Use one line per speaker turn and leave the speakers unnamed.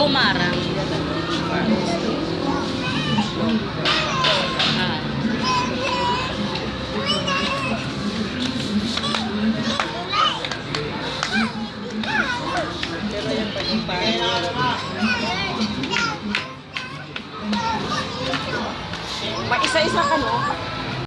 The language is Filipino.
Lomara. Ah.
Pero yung pag-impay. Mag-isa-isa ka, no?